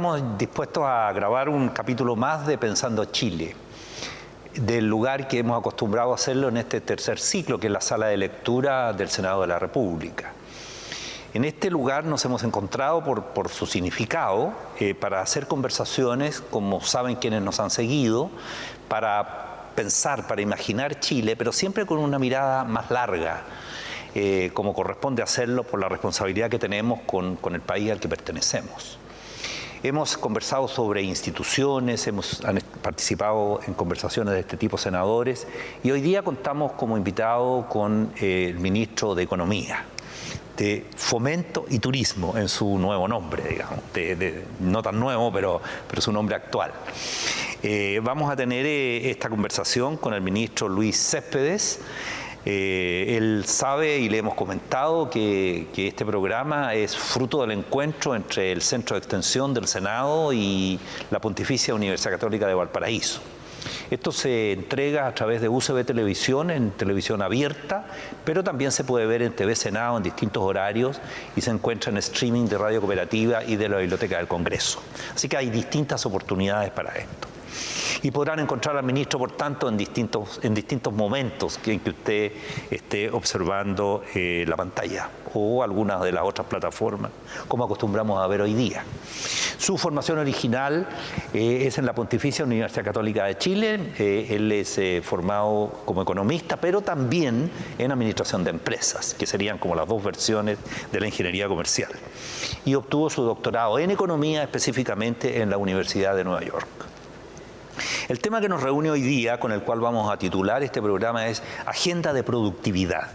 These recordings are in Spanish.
estamos dispuestos a grabar un capítulo más de Pensando Chile, del lugar que hemos acostumbrado a hacerlo en este tercer ciclo, que es la sala de lectura del Senado de la República. En este lugar nos hemos encontrado por, su significado eh, para hacer conversaciones, como saben quienes nos han seguido, para pensar, para imaginar Chile, pero siempre con una mirada más larga, eh, como corresponde hacerlo por la responsabilidad que tenemos con, con el país al que pertenecemos. Hemos conversado sobre instituciones, hemos participado en conversaciones de este tipo senadores y hoy día contamos como invitado con eh, el ministro de Economía, de Fomento y Turismo en su nuevo nombre, digamos, no tan nuevo, pero, pero su nombre actual. Eh, vamos a tener eh, esta conversación con el ministro Luis Céspedes. Eh, él sabe y le hemos comentado que, este programa es fruto del encuentro entre el Centro de Extensión del Senado y la Pontificia Universidad Católica de Valparaíso. Esto se entrega a través de UCB Televisión, en televisión abierta, pero también se puede ver en TV Senado en distintos horarios y se encuentra en streaming de Radio Cooperativa y de la Biblioteca del Congreso. Así que hay distintas oportunidades para esto y podrán encontrar al ministro, por tanto, en distintos, en distintos momentos en que usted esté observando eh, la pantalla o algunas de las otras plataformas, como acostumbramos a ver hoy día. Su formación original eh, es en la Pontificia Universidad Católica de Chile. Eh, él es formado como economista, pero también en administración de empresas, que serían como las dos versiones de la ingeniería comercial. Y obtuvo su doctorado en economía específicamente en la Universidad de Nueva York. El tema que nos reúne hoy día, con el cual vamos a titular este programa, es Agenda de Productividad.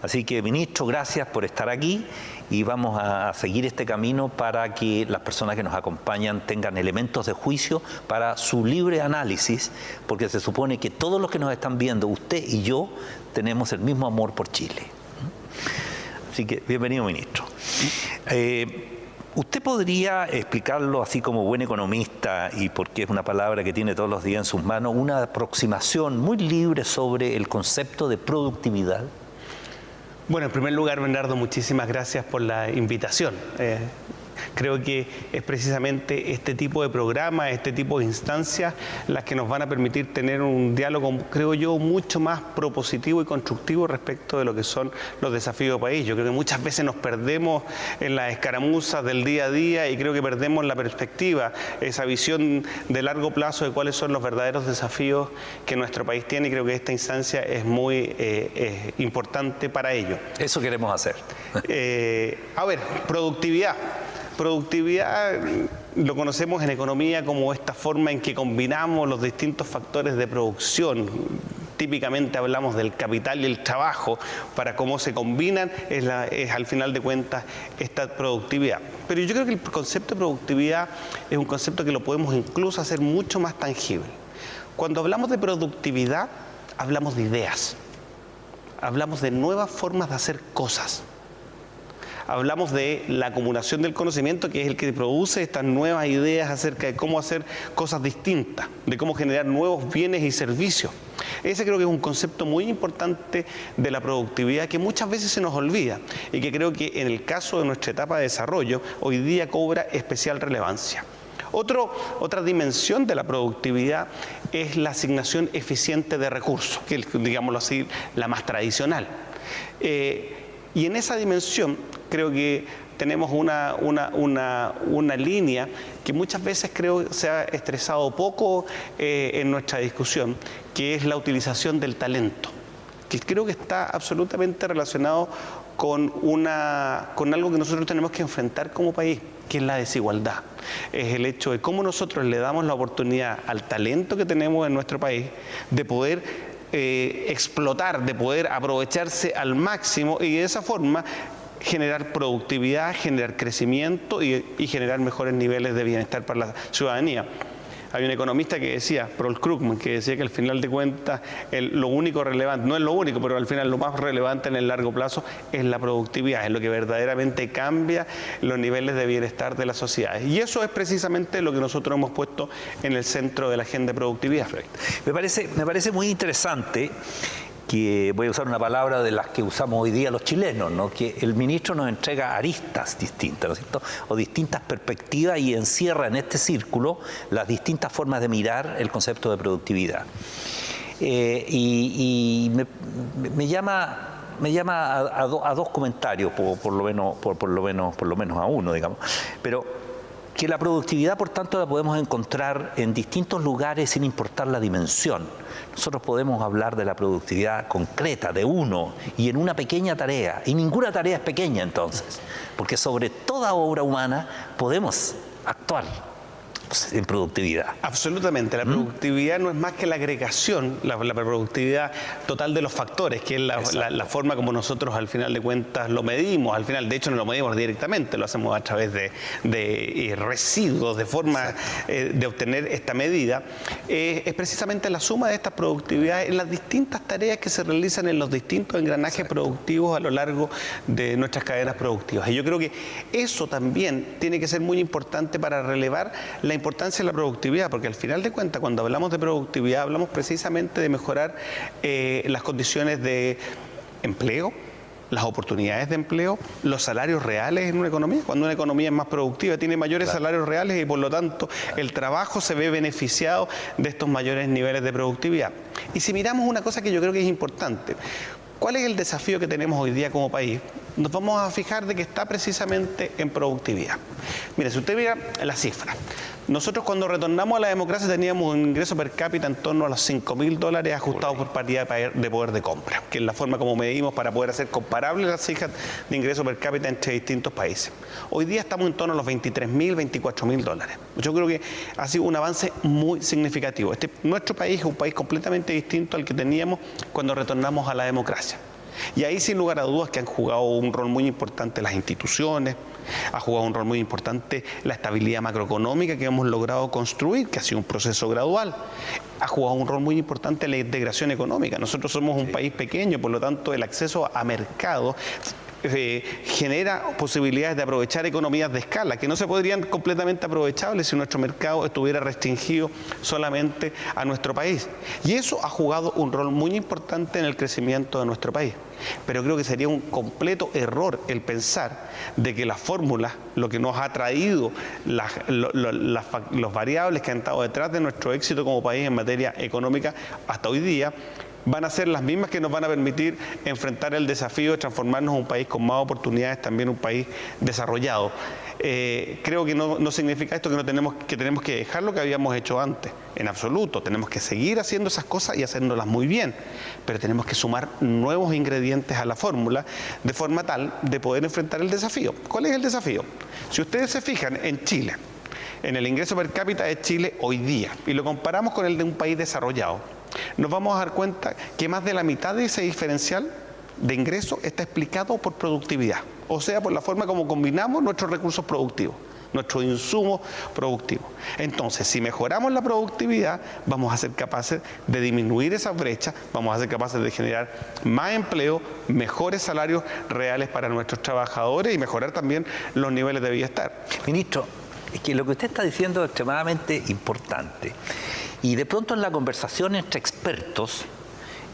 Así que, ministro, gracias por estar aquí y vamos a seguir este camino para que las personas que nos acompañan tengan elementos de juicio para su libre análisis, porque se supone que todos los que nos están viendo, usted y yo, tenemos el mismo amor por Chile. Así que, bienvenido, ministro. Eh, ¿Usted podría explicarlo así como buen economista, y porque es una palabra que tiene todos los días en sus manos, una aproximación muy libre sobre el concepto de productividad? Bueno, en primer lugar, Bernardo, muchísimas gracias por la invitación. Eh, Creo que es precisamente este tipo de programas, este tipo de instancias, las que nos van a permitir tener un diálogo, creo yo, mucho más propositivo y constructivo respecto de lo que son los desafíos del país. Yo creo que muchas veces nos perdemos en las escaramuzas del día a día y creo que perdemos la perspectiva, esa visión de largo plazo de cuáles son los verdaderos desafíos que nuestro país tiene y creo que esta instancia es muy eh, importante para ello. Eso queremos hacer. Eh, a ver, productividad. Productividad lo conocemos en economía como esta forma en que combinamos los distintos factores de producción. Típicamente hablamos del capital y el trabajo, para cómo se combinan es, es al final de cuentas esta productividad. Pero yo creo que el concepto de productividad es un concepto que lo podemos incluso hacer mucho más tangible. Cuando hablamos de productividad, hablamos de ideas, hablamos de nuevas formas de hacer cosas hablamos de la acumulación del conocimiento, que es el que produce estas nuevas ideas acerca de cómo hacer cosas distintas, de cómo generar nuevos bienes y servicios. Ese creo que es un concepto muy importante de la productividad que muchas veces se nos olvida y que creo que en el caso de nuestra etapa de desarrollo hoy día cobra especial relevancia. otra dimensión de la productividad es la asignación eficiente de recursos, que es, digámoslo así, la más tradicional. Eh, y en esa dimensión creo que tenemos una, una, línea que muchas veces creo se ha estresado poco eh, en nuestra discusión, que es la utilización del talento, que creo que está absolutamente relacionado con, una, con algo que nosotros tenemos que enfrentar como país, que es la desigualdad. Es el hecho de cómo nosotros le damos la oportunidad al talento que tenemos en nuestro país de poder eh, explotar, de poder aprovecharse al máximo y de esa forma generar productividad, generar crecimiento y, generar mejores niveles de bienestar para la ciudadanía. Hay un economista que decía, Paul Krugman, que decía que al final de cuentas lo único relevante, no es lo único, pero al final lo más relevante en el largo plazo es la productividad, es lo que verdaderamente cambia los niveles de bienestar de las sociedades. Y eso es precisamente lo que nosotros hemos puesto en el centro de la agenda de productividad. Me parece, me parece muy interesante que voy a usar una palabra de las que usamos hoy día los chilenos, ¿no? que el ministro nos entrega aristas distintas, ¿no es cierto? o distintas perspectivas y encierra en este círculo las distintas formas de mirar el concepto de productividad. Eh, y, me, llama me llama a, dos comentarios, por, lo menos, por, lo menos, por lo menos a uno, digamos. Pero que la productividad, por tanto, la podemos encontrar en distintos lugares sin importar la dimensión. Nosotros podemos hablar de la productividad concreta, de uno, y en una pequeña tarea. Y ninguna tarea es pequeña entonces, porque sobre toda obra humana podemos actuar en productividad. Absolutamente, la ¿Mm? productividad no es más que la agregación, la, productividad total de los factores, que es la, forma como nosotros al final de cuentas lo medimos, al final de hecho no lo medimos directamente, lo hacemos a través de, eh, residuos, de forma eh, de obtener esta medida, eh, es precisamente la suma de esta productividad en las distintas tareas que se realizan en los distintos engranajes productivos a lo largo de nuestras cadenas productivas. Y yo creo que eso también tiene que ser muy importante para relevar la importancia de la productividad, porque al final de cuentas, cuando hablamos de productividad, hablamos precisamente de mejorar eh, las condiciones de empleo, las oportunidades de empleo, los salarios reales en una economía. Cuando una economía es más productiva, tiene mayores salarios reales y por lo tanto el trabajo se ve beneficiado de estos mayores niveles de productividad. Y si miramos una cosa que yo creo que es importante, ¿cuál es el desafío que tenemos hoy día como país? Nos vamos a fijar de que está precisamente en productividad. Mire, si usted mira la cifra, nosotros cuando retornamos a la democracia teníamos un ingreso per cápita en torno a los 5 mil dólares ajustados por partida de poder de compra, que es la forma como medimos para poder hacer comparables las cifras de ingreso per cápita entre distintos países. Hoy día estamos en torno a los 23 mil, 24 mil dólares. Yo creo que ha sido un avance muy significativo. Este, nuestro país es un país completamente distinto al que teníamos cuando retornamos a la democracia. Y ahí sin lugar a dudas que han jugado un rol muy importante las instituciones, ha jugado un rol muy importante la estabilidad macroeconómica que hemos logrado construir, que ha sido un proceso gradual. Ha jugado un rol muy importante la integración económica. Nosotros somos un país pequeño, por lo tanto el acceso a mercados eh, genera posibilidades de aprovechar economías de escala que no se podrían completamente aprovechables si nuestro mercado estuviera restringido solamente a nuestro país. Y eso ha jugado un rol muy importante en el crecimiento de nuestro país. Pero creo que sería un completo error el pensar de que las fórmulas, lo que nos ha traído, los variables que han estado detrás de nuestro éxito como país en materia económica hasta hoy día, van a ser las mismas que nos van a permitir enfrentar el desafío de transformarnos en un país con más oportunidades, también un país desarrollado. Eh, creo que no, significa esto que, no tenemos, que tenemos que dejar lo que habíamos hecho antes, en absoluto. Tenemos que seguir haciendo esas cosas y haciéndolas muy bien, pero tenemos que sumar nuevos ingredientes a la fórmula de forma tal de poder enfrentar el desafío. ¿Cuál es el desafío? Si ustedes se fijan en Chile, en el ingreso per cápita de Chile hoy día y lo comparamos con el de un país desarrollado, nos vamos a dar cuenta que más de la mitad de ese diferencial de ingreso está explicado por productividad, o sea, por la forma como combinamos nuestros recursos productivos nuestros insumos productivos. Entonces, si mejoramos la productividad, vamos a ser capaces de disminuir esa brecha, vamos a ser capaces de generar más empleo, mejores salarios reales para nuestros trabajadores y mejorar también los niveles de bienestar. Ministro, es que lo que usted está diciendo es extremadamente importante. Y de pronto en la conversación entre expertos,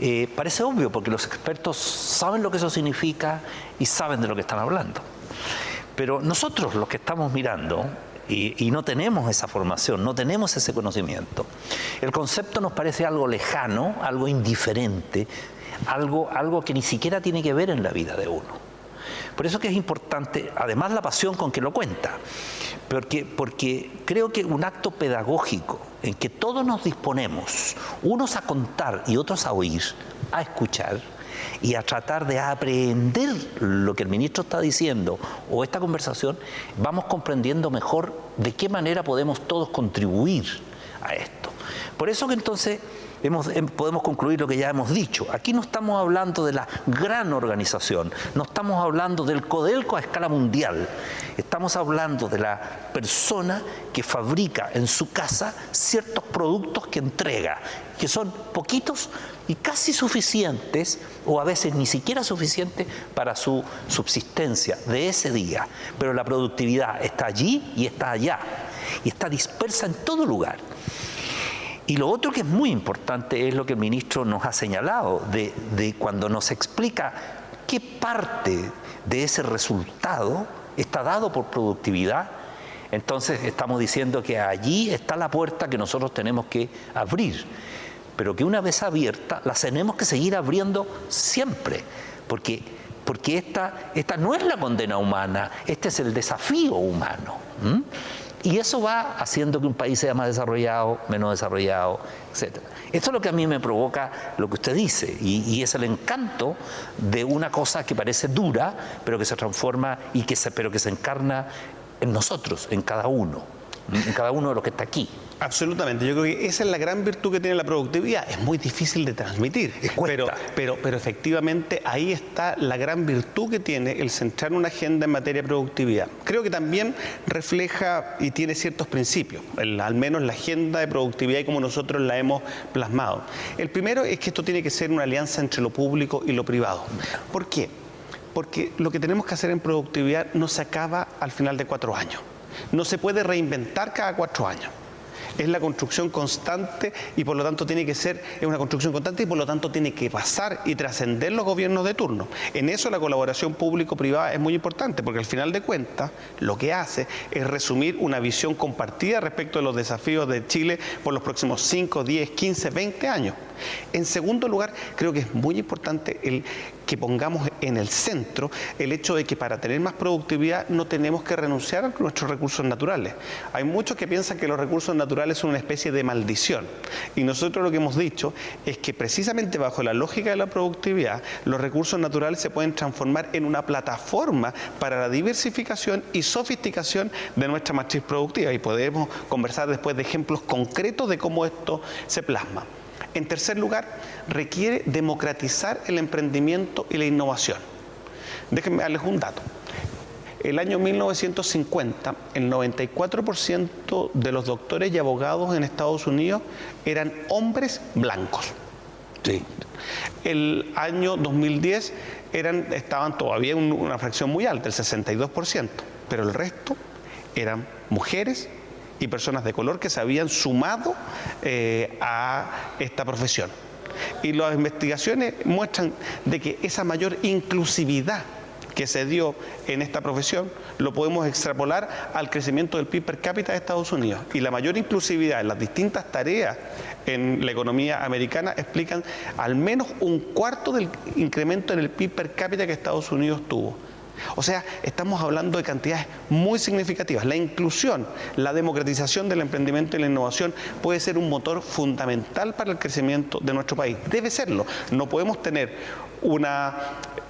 eh, parece obvio, porque los expertos saben lo que eso significa y saben de lo que están hablando. Pero nosotros, los que estamos mirando, y, no tenemos esa formación, no tenemos ese conocimiento, el concepto nos parece algo lejano, algo indiferente, algo, algo que ni siquiera tiene que ver en la vida de uno. Por eso que es importante, además la pasión con que lo cuenta, porque, porque creo que un acto pedagógico en que todos nos disponemos, unos a contar y otros a oír, a escuchar y a tratar de aprender lo que el ministro está diciendo o esta conversación, vamos comprendiendo mejor de qué manera podemos todos contribuir a esto. Por eso que entonces Em, podemos concluir lo que ya hemos dicho. Aquí no estamos hablando de la gran organización, no estamos hablando del Codelco a escala mundial, estamos hablando de la persona que fabrica en su casa ciertos productos que entrega, que son poquitos y casi suficientes, o a veces ni siquiera suficientes para su subsistencia de ese día. Pero la productividad está allí y está allá, y está dispersa en todo lugar. Y lo otro que es muy importante es lo que el ministro nos ha señalado, de, de cuando nos explica qué parte de ese resultado está dado por productividad, entonces estamos diciendo que allí está la puerta que nosotros tenemos que abrir, pero que una vez abierta la tenemos que seguir abriendo siempre, porque, porque esta, esta no es la condena humana, este es el desafío humano. Y eso va haciendo que un país sea más desarrollado, menos desarrollado, etc. Esto es lo que a mí me provoca lo que usted dice, y, es el encanto de una cosa que parece dura, pero que se transforma y que se, pero que se encarna en nosotros, en cada uno, en cada uno de los que está aquí. Absolutamente, yo creo que esa es la gran virtud que tiene la productividad. Es muy difícil de transmitir, pero, pero, pero efectivamente ahí está la gran virtud que tiene el centrar una agenda en materia de productividad. Creo que también refleja y tiene ciertos principios, al menos la agenda de productividad y como nosotros la hemos plasmado. El primero es que esto tiene que ser una alianza entre lo público y lo privado. ¿Por qué? Porque lo que tenemos que hacer en productividad no se acaba al final de cuatro años. No se puede reinventar cada cuatro años es la construcción constante y por lo tanto tiene que ser, es una construcción constante y por lo tanto tiene que pasar y trascender los gobiernos de turno. En eso la colaboración público-privada es muy importante porque al final de cuentas lo que hace es resumir una visión compartida respecto de los desafíos de Chile por los próximos 5, 10, 15, 20 años. En segundo lugar, creo que es muy importante el que pongamos en el centro el hecho de que para tener más productividad no tenemos que renunciar a nuestros recursos naturales. Hay muchos que piensan que los recursos naturales son una especie de maldición y nosotros lo que hemos dicho es que precisamente bajo la lógica de la productividad los recursos naturales se pueden transformar en una plataforma para la diversificación y sofisticación de nuestra matriz productiva y podemos conversar después de ejemplos concretos de cómo esto se plasma. En tercer lugar, requiere democratizar el emprendimiento y la innovación. Déjenme darles un dato. El año 1950, el 94% de los doctores y abogados en Estados Unidos eran hombres blancos. Sí. El año 2010 eran, estaban todavía en una fracción muy alta, el 62%, pero el resto eran mujeres y personas de color que se habían sumado eh, a esta profesión. Y las investigaciones muestran de que esa mayor inclusividad que se dio en esta profesión lo podemos extrapolar al crecimiento del PIB per cápita de Estados Unidos. Y la mayor inclusividad en las distintas tareas en la economía americana explican al menos un cuarto del incremento en el PIB per cápita que Estados Unidos tuvo. O sea, estamos hablando de cantidades muy significativas. La inclusión, la democratización del emprendimiento y la innovación puede ser un motor fundamental para el crecimiento de nuestro país. Debe serlo. No podemos tener una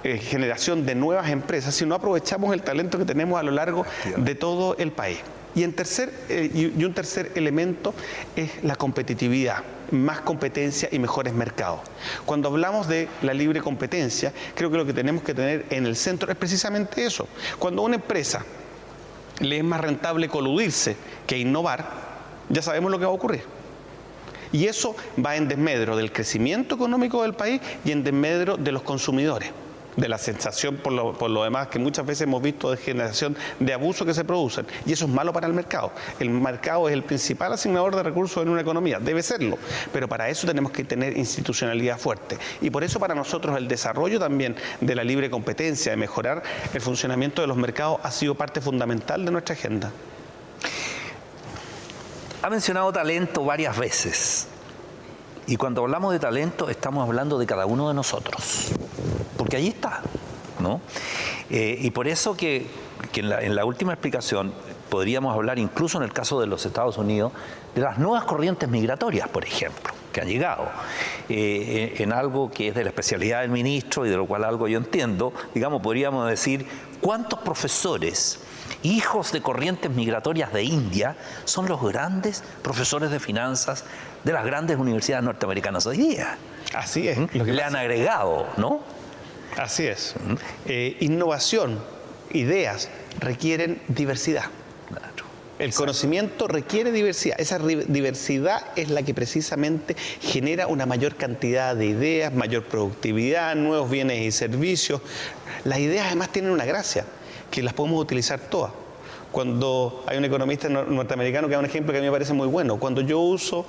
eh, generación de nuevas empresas si no aprovechamos el talento que tenemos a lo largo de todo el país. Y, en tercer, eh, y un tercer elemento es la competitividad más competencia y mejores mercados. Cuando hablamos de la libre competencia, creo que lo que tenemos que tener en el centro es precisamente eso. Cuando a una empresa le es más rentable coludirse que innovar, ya sabemos lo que va a ocurrir. Y eso va en desmedro del crecimiento económico del país y en desmedro de los consumidores de la sensación por lo, demás que muchas veces hemos visto de generación de abusos que se producen. Y eso es malo para el mercado. El mercado es el principal asignador de recursos en una economía, debe serlo. Pero para eso tenemos que tener institucionalidad fuerte. Y por eso para nosotros el desarrollo también de la libre competencia, de mejorar el funcionamiento de los mercados, ha sido parte fundamental de nuestra agenda. Ha mencionado talento varias veces. Y cuando hablamos de talento, estamos hablando de cada uno de nosotros porque ahí está. ¿no? Eh, y por eso que, en, la, última explicación podríamos hablar, incluso en el caso de los Estados Unidos, de las nuevas corrientes migratorias, por ejemplo, que han llegado, eh, en algo que es de la especialidad del ministro y de lo cual algo yo entiendo, digamos, podríamos decir, ¿cuántos profesores, hijos de corrientes migratorias de India, son los grandes profesores de finanzas de las grandes universidades norteamericanas hoy día? Así es. ¿Mm? Lo que Le han agregado, ¿no? Así es. Eh, innovación, ideas requieren diversidad. El conocimiento requiere diversidad. Esa diversidad es la que precisamente genera una mayor cantidad de ideas, mayor productividad, nuevos bienes y servicios. Las ideas además tienen una gracia, que las podemos utilizar todas. Cuando hay un economista norteamericano que da un ejemplo que a mí me parece muy bueno, cuando yo uso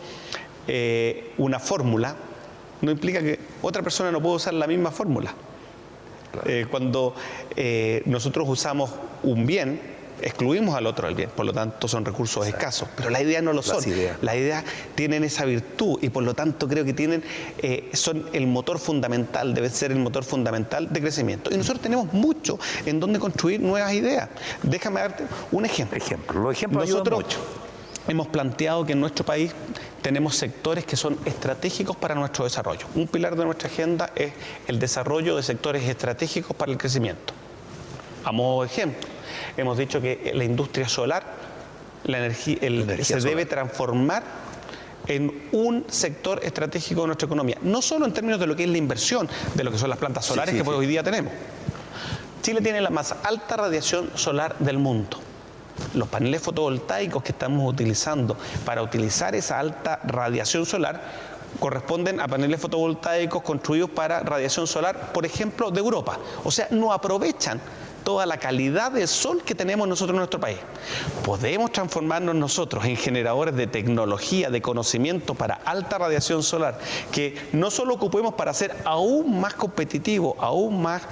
eh, una fórmula, no implica que otra persona no pueda usar la misma fórmula. Eh, cuando eh, nosotros usamos un bien, excluimos al otro del bien, por lo tanto son recursos escasos, pero la idea no lo son. Las ideas tienen esa virtud y por lo tanto creo que tienen, eh, son el motor fundamental, debe ser el motor fundamental de crecimiento. Y nosotros tenemos mucho en donde construir nuevas ideas. Déjame darte un ejemplo. Ejemplo, los ejemplos nosotros mucho. Hemos planteado que en nuestro país tenemos sectores que son estratégicos para nuestro desarrollo. Un pilar de nuestra agenda es el desarrollo de sectores estratégicos para el crecimiento. A modo de ejemplo, hemos dicho que la industria solar, la energía, se debe transformar en un sector estratégico de nuestra economía. No solo en términos de lo que es la inversión, de lo que son las plantas solares que hoy día tenemos. Chile tiene la más alta radiación solar del mundo. Los paneles fotovoltaicos que estamos utilizando para utilizar esa alta radiación solar corresponden a paneles fotovoltaicos construidos para radiación solar, por ejemplo, de Europa. O sea, no aprovechan toda la calidad de sol que tenemos nosotros en nuestro país. Podemos transformarnos nosotros en generadores de tecnología, de conocimiento para alta radiación solar, que no solo ocupemos para hacer aún más competitivo, aún más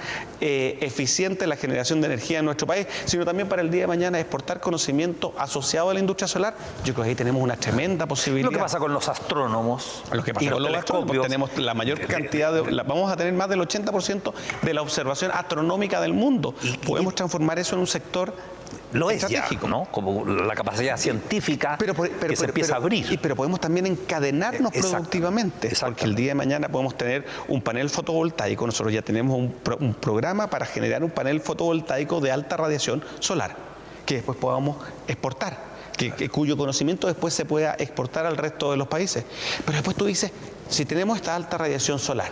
eh, eficiente la generación de energía en nuestro país, sino también para el día de mañana exportar conocimiento asociado a la industria solar. Yo creo que ahí tenemos una tremenda posibilidad. Lo que pasa con los astrónomos. Lo que pasa con los telescopios. Tenemos la mayor cantidad de. vamos a tener más del 80% de la observación astronómica del mundo podemos transformar eso en un sector lo es estratégico. ¿no? Como la capacidad científica pero, que se empieza a abrir. pero podemos también encadenarnos productivamente, porque el día de mañana podemos tener un panel fotovoltaico, nosotros ya tenemos un, programa para generar un panel fotovoltaico de alta radiación solar, que después podamos exportar, que, cuyo conocimiento después se pueda exportar al resto de los países. Pero después tú dices, si tenemos esta alta radiación solar,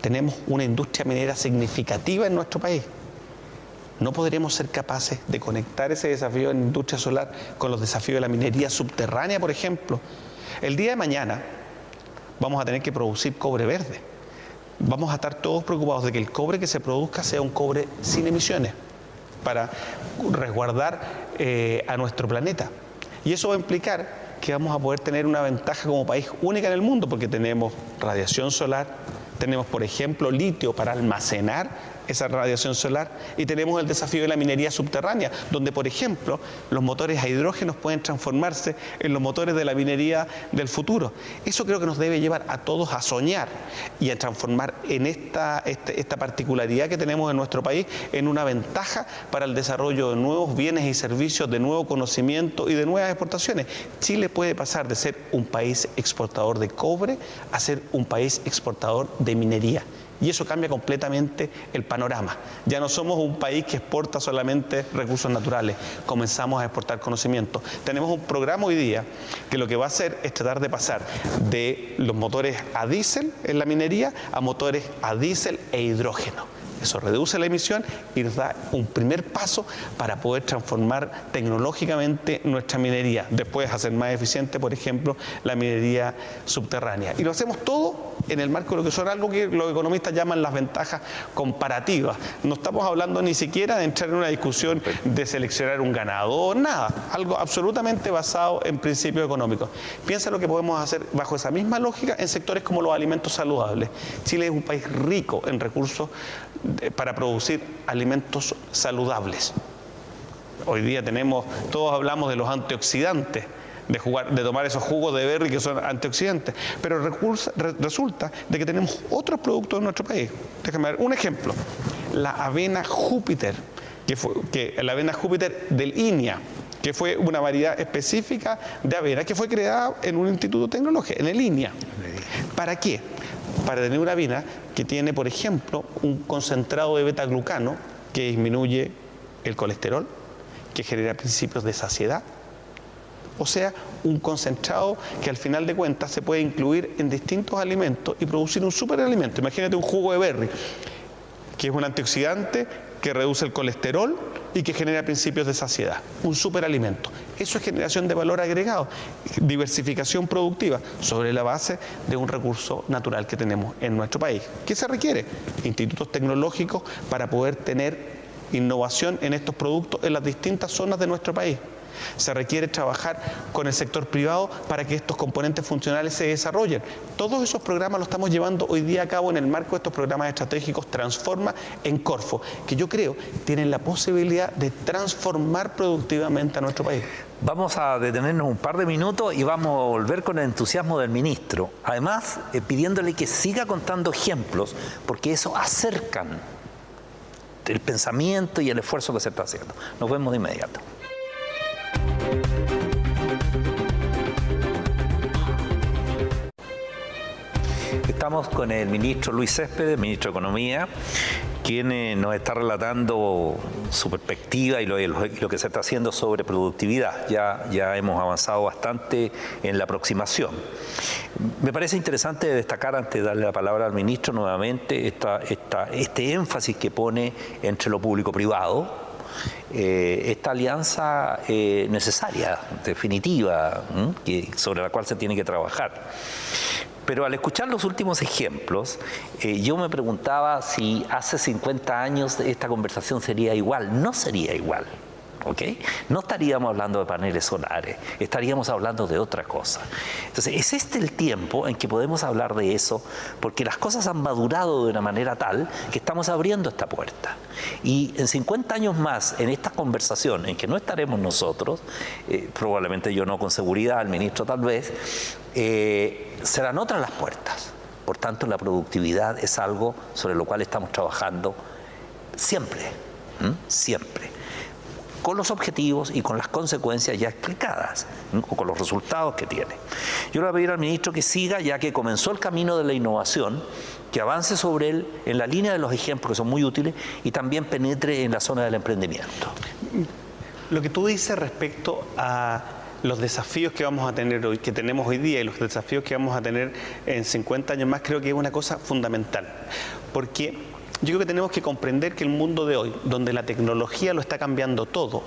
tenemos una industria minera significativa en nuestro país, no podremos ser capaces de conectar ese desafío en industria solar con los desafíos de la minería subterránea, por ejemplo. El día de mañana vamos a tener que producir cobre verde. Vamos a estar todos preocupados de que el cobre que se produzca sea un cobre sin emisiones para resguardar eh, a nuestro planeta. Y eso va a implicar que vamos a poder tener una ventaja como país única en el mundo porque tenemos radiación solar, tenemos, por ejemplo, litio para almacenar esa radiación solar y tenemos el desafío de la minería subterránea, donde por ejemplo los motores a hidrógenos pueden transformarse en los motores de la minería del futuro. Eso creo que nos debe llevar a todos a soñar y a transformar en esta, este, esta particularidad que tenemos en nuestro país en una ventaja para el desarrollo de nuevos bienes y servicios, de nuevo conocimiento y de nuevas exportaciones. Chile puede pasar de ser un país exportador de cobre a ser un país exportador de minería. Y eso cambia completamente el panorama. Ya no somos un país que exporta solamente recursos naturales, comenzamos a exportar conocimiento. Tenemos un programa hoy día que lo que va a hacer es tratar de pasar de los motores a diésel en la minería a motores a diésel e hidrógeno. Eso reduce la emisión y nos da un primer paso para poder transformar tecnológicamente nuestra minería. Después hacer más eficiente, por ejemplo, la minería subterránea. Y lo hacemos todo en el marco de lo que son algo que los economistas llaman las ventajas comparativas. No estamos hablando ni siquiera de entrar en una discusión de seleccionar un ganador, nada. Algo absolutamente basado en principios económicos. Piensa lo que podemos hacer bajo esa misma lógica en sectores como los alimentos saludables. Chile es un país rico en recursos para producir alimentos saludables. Hoy día tenemos, todos hablamos de los antioxidantes, de, jugar, de tomar esos jugos de berry que son antioxidantes, pero resulta de que tenemos otros productos en nuestro país. Déjame ver un ejemplo, la avena Júpiter, que fue que la avena Júpiter del INIA, que fue una variedad específica de avena que fue creada en un instituto tecnológico, en el INIA. ¿Para qué? Para tener una avena que tiene, por ejemplo, un concentrado de beta-glucano que disminuye el colesterol, que genera principios de saciedad. O sea, un concentrado que al final de cuentas se puede incluir en distintos alimentos y producir un superalimento. Imagínate un jugo de berry, que es un antioxidante que reduce el colesterol y que genera principios de saciedad. Un superalimento. Eso es generación de valor agregado, diversificación productiva sobre la base de un recurso natural que tenemos en nuestro país. ¿Qué se requiere? Institutos tecnológicos para poder tener innovación en estos productos en las distintas zonas de nuestro país. Se requiere trabajar con el sector privado para que estos componentes funcionales se desarrollen. Todos esos programas los estamos llevando hoy día a cabo en el marco de estos programas estratégicos Transforma en Corfo, que yo creo tienen la posibilidad de transformar productivamente a nuestro país. Vamos a detenernos un par de minutos y vamos a volver con el entusiasmo del ministro. Además, eh, pidiéndole que siga contando ejemplos, porque eso acercan el pensamiento y el esfuerzo que se está haciendo. Nos vemos de inmediato. Estamos con el ministro Luis Céspedes, ministro de Economía, quien eh, nos está relatando su perspectiva y lo, que se está haciendo sobre productividad. Ya, ya hemos avanzado bastante en la aproximación. Me parece interesante destacar, antes de darle la palabra al ministro nuevamente, este énfasis que pone entre lo público-privado, eh, esta alianza eh, necesaria, definitiva, sobre la cual se tiene que trabajar. Pero al escuchar los últimos ejemplos, eh, yo me preguntaba si hace 50 años esta conversación sería igual. No sería igual. No estaríamos hablando de paneles solares, estaríamos hablando de otra cosa. Entonces, es este el tiempo en que podemos hablar de eso, porque las cosas han madurado de una manera tal que estamos abriendo esta puerta. Y en 50 años más, en esta conversación, en que no estaremos nosotros, eh, probablemente yo no con seguridad, el ministro tal vez, eh, serán otras las puertas. Por tanto, la productividad es algo sobre lo cual estamos trabajando siempre, siempre con los objetivos y con las consecuencias ya explicadas, o con los resultados que tiene. Yo le voy a pedir al ministro que siga, ya que comenzó el camino de la innovación, que avance sobre él en la línea de los ejemplos que son muy útiles y también penetre en la zona del emprendimiento. Lo que tú dices respecto a los desafíos que vamos a tener hoy, que tenemos hoy día y los desafíos que vamos a tener en 50 años más, creo que es una cosa fundamental. Porque yo creo que tenemos que comprender que el mundo de hoy, donde la tecnología lo está cambiando todo,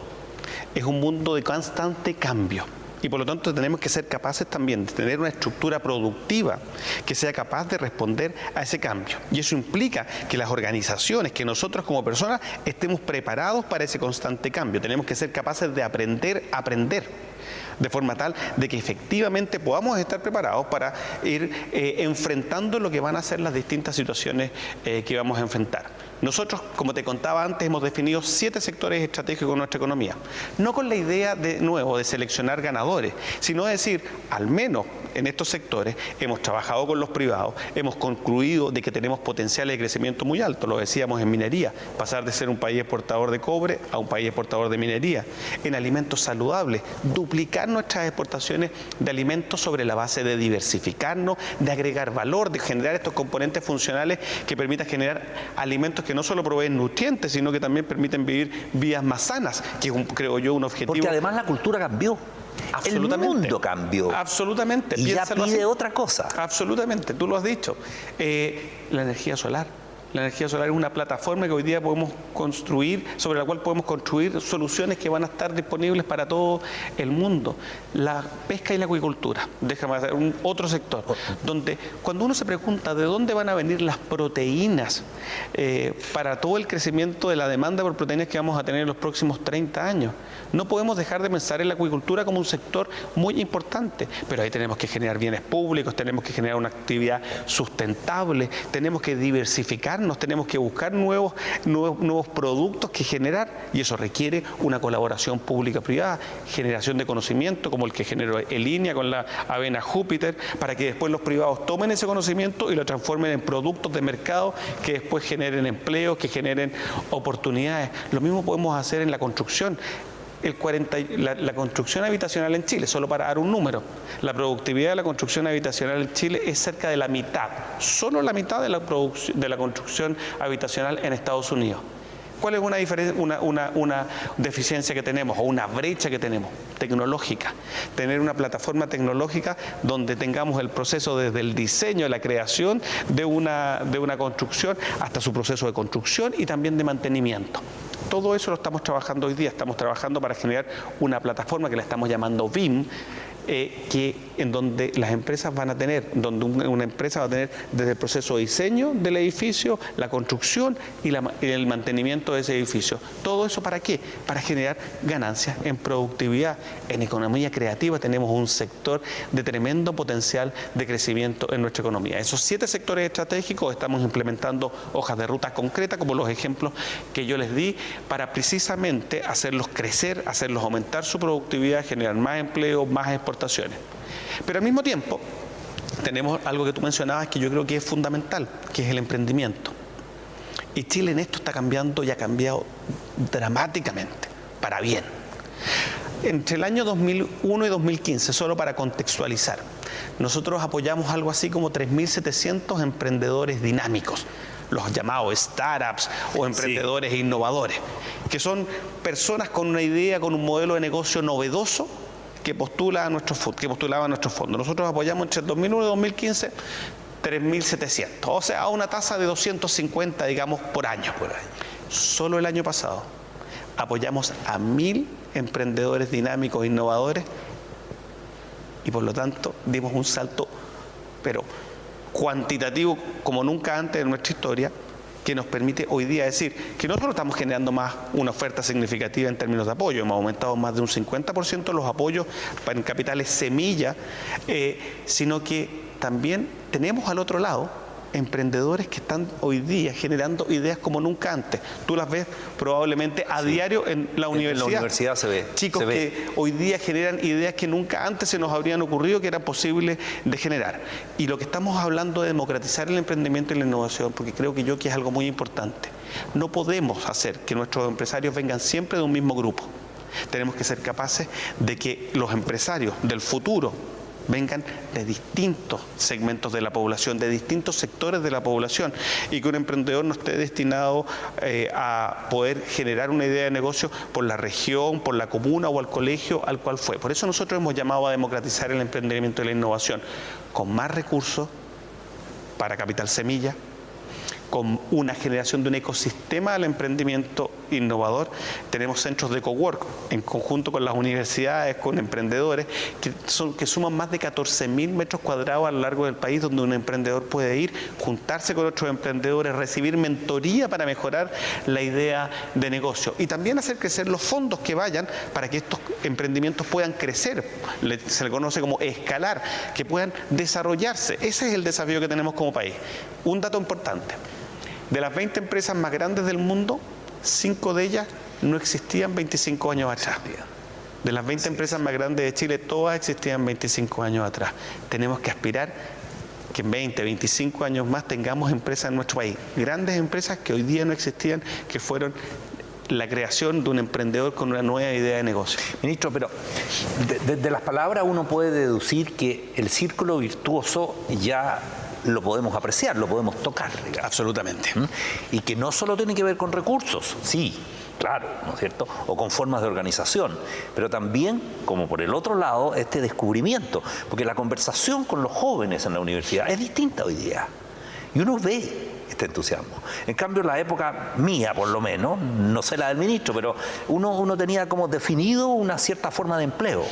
es un mundo de constante cambio. Y por lo tanto tenemos que ser capaces también de tener una estructura productiva que sea capaz de responder a ese cambio. Y eso implica que las organizaciones, que nosotros como personas estemos preparados para ese constante cambio. Tenemos que ser capaces de aprender aprender de forma tal de que efectivamente podamos estar preparados para ir eh, enfrentando lo que van a ser las distintas situaciones eh, que vamos a enfrentar. Nosotros, como te contaba antes, hemos definido siete sectores estratégicos de nuestra economía. No con la idea de nuevo de seleccionar ganadores, sino de decir, al menos en estos sectores hemos trabajado con los privados, hemos concluido de que tenemos potenciales de crecimiento muy alto, lo decíamos en minería, pasar de ser un país exportador de cobre a un país exportador de minería, en alimentos saludables, duplicar nuestras exportaciones de alimentos sobre la base de diversificarnos, de agregar valor, de generar estos componentes funcionales que permitan generar alimentos que no solo proveen nutrientes, sino que también permiten vivir vías más sanas, que es, creo yo, un objetivo. Porque además la cultura cambió. El mundo cambió. Absolutamente. Y ya pide otra cosa. Absolutamente, tú lo has dicho. Eh, la energía solar la energía solar es una plataforma que hoy día podemos construir, sobre la cual podemos construir soluciones que van a estar disponibles para todo el mundo. La pesca y la acuicultura, déjame hacer un otro sector, donde cuando uno se pregunta de dónde van a venir las proteínas eh, para todo el crecimiento de la demanda por proteínas que vamos a tener en los próximos 30 años, no podemos dejar de pensar en la acuicultura como un sector muy importante, pero ahí tenemos que generar bienes públicos, tenemos que generar una actividad sustentable, tenemos que diversificar nos tenemos que buscar nuevos, nuevos, nuevos productos que generar y eso requiere una colaboración pública-privada, generación de conocimiento como el que generó en línea con la avena Júpiter, para que después los privados tomen ese conocimiento y lo transformen en productos de mercado que después generen empleo, que generen oportunidades. Lo mismo podemos hacer en la construcción el 40, la, construcción habitacional en Chile, solo para dar un número, la productividad de la construcción habitacional en Chile es cerca de la mitad, solo la mitad de la, de la construcción habitacional en Estados Unidos. ¿Cuál es una, deficiencia que tenemos o una brecha que tenemos? Tecnológica. Tener una plataforma tecnológica donde tengamos el proceso desde el diseño, la creación de una, de una construcción hasta su proceso de construcción y también de mantenimiento. Todo eso lo estamos trabajando hoy día, estamos trabajando para generar una plataforma que la estamos llamando BIM, eh, que, en donde las empresas van a tener, donde una empresa va a tener desde el proceso de diseño del edificio, la construcción y, el mantenimiento de ese edificio. ¿Todo eso para qué? Para generar ganancias en productividad, en economía creativa. Tenemos un sector de tremendo potencial de crecimiento en nuestra economía. Esos siete sectores estratégicos estamos implementando hojas de ruta concretas, como los ejemplos que yo les di, para precisamente hacerlos crecer, hacerlos aumentar su productividad, generar más empleo, más exportaciones. Pero al mismo tiempo, tenemos algo que tú mencionabas que yo creo que es fundamental, que es el emprendimiento. Y Chile en esto está cambiando y ha cambiado dramáticamente, para bien. Entre el año 2001 y 2015, solo para contextualizar, nosotros apoyamos algo así como 3.700 emprendedores dinámicos, los llamados startups o emprendedores innovadores, que son personas con una idea, con un modelo de negocio novedoso que, postula a nuestro, que postulaba a nuestro fondo. Nosotros apoyamos entre el 2001 y 2015 3.700, o sea, a una tasa de 250, digamos, por año. por año. Solo el año pasado apoyamos a mil emprendedores dinámicos e innovadores y por lo tanto dimos un salto, pero cuantitativo como nunca antes en nuestra historia, que nos permite hoy día decir que no solo estamos generando más una oferta significativa en términos de apoyo, hemos aumentado más de un 50% los apoyos en capitales semilla, eh, sino que también tenemos al otro lado emprendedores que están hoy día generando ideas como nunca antes. Tú las ves probablemente a diario en la universidad. En la universidad se ve. Chicos que hoy día generan ideas que nunca antes se nos habrían ocurrido que era posible de generar. Y lo que estamos hablando de democratizar el emprendimiento y la innovación, porque creo que yo que es algo muy importante. No podemos hacer que nuestros empresarios vengan siempre de un mismo grupo. Tenemos que ser capaces de que los empresarios del futuro vengan de distintos segmentos de la población, de distintos sectores de la población y que un emprendedor no esté destinado eh, a poder generar una idea de negocio por la región, por la comuna o al colegio al cual fue. Por eso nosotros hemos llamado a democratizar el emprendimiento y la innovación con más recursos para Capital Semilla, con una generación de un ecosistema del emprendimiento innovador. Tenemos centros de cowork en conjunto con las universidades, con emprendedores, que, que suman más de 14.000 metros cuadrados a lo largo del país, donde un emprendedor puede ir, juntarse con otros emprendedores, recibir mentoría para mejorar la idea de negocio y también hacer crecer los fondos que vayan para que estos emprendimientos puedan crecer, se le conoce como escalar, que puedan desarrollarse. Ese es el desafío que tenemos como país. Un dato importante. De las 20 empresas más grandes del mundo, 5 de ellas no existían 25 años atrás. De las 20 empresas más grandes de Chile, todas existían 25 años atrás. Tenemos que aspirar que en 20, 25 años más tengamos empresas en nuestro país. Grandes empresas que hoy día no existían, que fueron la creación de un emprendedor con una nueva idea de negocio. Ministro, pero de, de las palabras uno puede deducir que el círculo virtuoso ya lo podemos apreciar, lo podemos tocar. Absolutamente. ¿Mm? Y que no solo tiene que ver con recursos, sí, claro, ¿no es cierto? O con formas de organización, pero también, como por el otro lado, este descubrimiento, porque la conversación con los jóvenes en la universidad es distinta hoy día. Y uno ve este entusiasmo. En cambio, la época mía, por lo menos, no sé la del ministro, pero uno, uno tenía como definido una cierta forma de empleo.